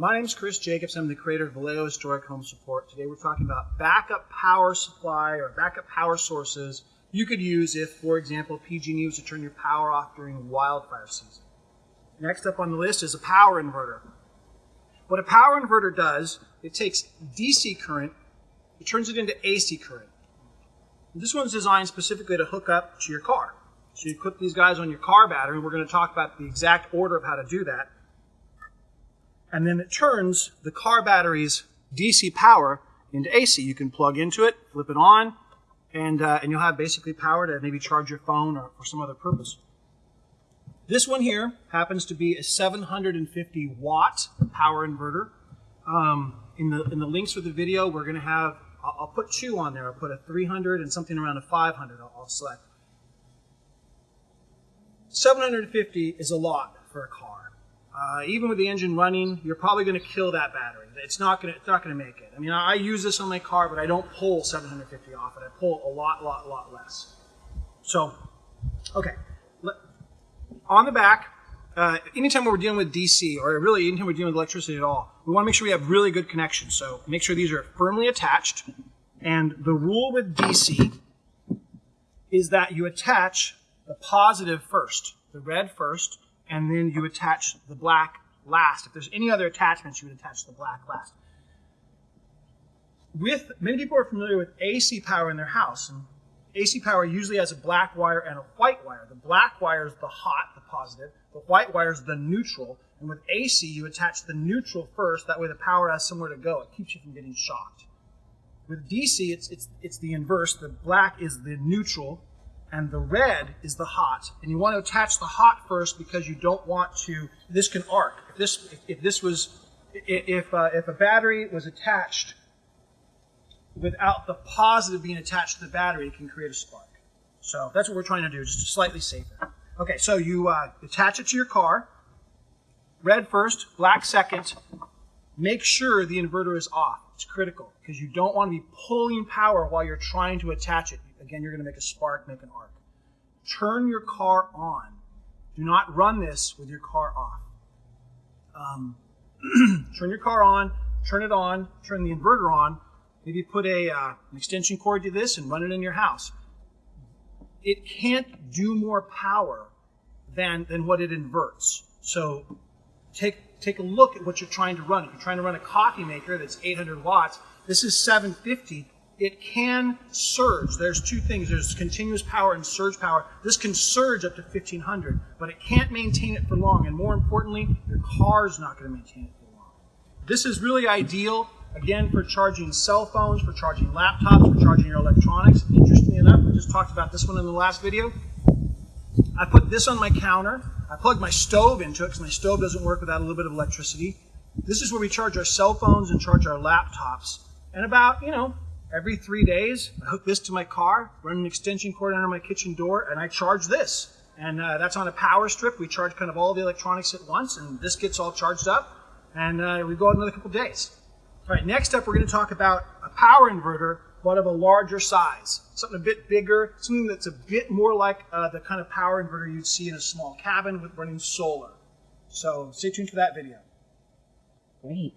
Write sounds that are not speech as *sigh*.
My name is Chris Jacobs. I'm the creator of Vallejo Historic Home Support. Today we're talking about backup power supply or backup power sources you could use if, for example, PG&E was to turn your power off during wildfire season. Next up on the list is a power inverter. What a power inverter does, it takes DC current, it turns it into AC current. This one's designed specifically to hook up to your car. So you put these guys on your car battery, and we're going to talk about the exact order of how to do that. And then it turns the car battery's DC power into AC. You can plug into it, flip it on, and, uh, and you'll have basically power to maybe charge your phone or for some other purpose. This one here happens to be a 750 watt power inverter. Um, in the in the links for the video, we're going to have I'll, I'll, put two on there. I'll put a 300 and something around a 500. I'll, I'll select. 750 is a lot for a car. Uh, even with the engine running, you're probably going to kill that battery. It's not going to, not going to make it. I mean, I use this on my car, but I don't pull 750 off it. I pull a lot, lot, lot less. So, okay. On the back, uh, anytime we're dealing with DC, or really anytime we're dealing with electricity at all, we want to make sure we have really good connections. So make sure these are firmly attached. And the rule with DC is that you attach the positive first, the red first, and then you attach the black last. If there's any other attachments, you would attach the black last. With many people are familiar with AC power in their house, and AC power usually has a black wire and a white wire. The black wire is the hot, the positive. The white wire is the neutral. And with AC, you attach the neutral first. That way, the power has somewhere to go. It keeps you from getting shocked. With DC, it's it's it's the inverse. The black is the neutral, and the red is the hot. And you want to attach the hot first because you don't want to, this can arc. If this, if, if this was, if, uh, if a battery was attached without the positive being attached to the battery, it can create a spark. So that's what we're trying to do, just slightly safer. Okay, so you uh, attach it to your car. Red first, black second. Make sure the inverter is off. It's critical because you don't want to be pulling power while you're trying to attach it. Again, you're going to make a spark, make an arc. Turn your car on. Do not run this with your car off. Um, *clears throat* turn your car on, turn it on, turn the inverter on. Maybe put a, uh, an extension cord to this and run it in your house. It can't do more power than, than what it inverts. So take, take a look at what you're trying to run. If you're trying to run a coffee maker that's 800 watts, this is 750 it can surge. There's two things. There's continuous power and surge power. This can surge up to 1500, but it can't maintain it for long. And more importantly, your car's not going to maintain it for long. This is really ideal, again, for charging cell phones, for charging laptops, for charging your electronics. Interestingly enough, we just talked about this one in the last video. I put this on my counter. I plug my stove into it because my stove doesn't work without a little bit of electricity. This is where we charge our cell phones and charge our laptops. And about, you know, Every three days, I hook this to my car, run an extension cord under my kitchen door, and I charge this. And uh, that's on a power strip. We charge kind of all the electronics at once, and this gets all charged up, and uh, we go out another couple days. All right, next up, we're going to talk about a power inverter, but of a larger size. Something a bit bigger, something that's a bit more like uh, the kind of power inverter you'd see in a small cabin with running solar. So stay tuned for that video. Great.